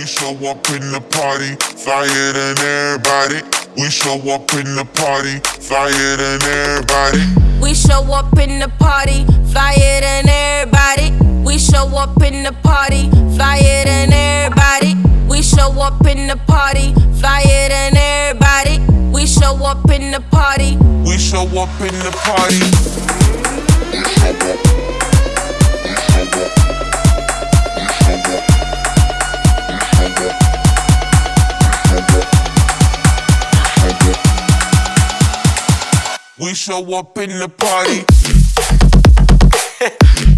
We show up in the party, flyer than everybody. We show up in the party, flyer than everybody. We show up in the party, flyer than everybody. We show up in the party, flyer than everybody. We show up in the party, flyer than everybody. We show up in the party. We show up in the party. We show up in the party.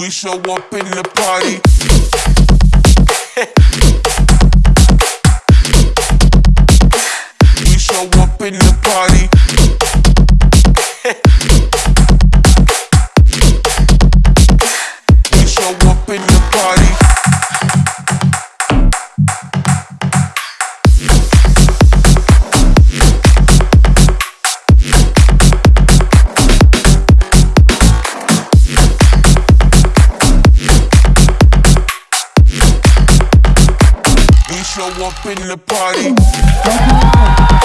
We show up in the party. We show up in the show up in the party.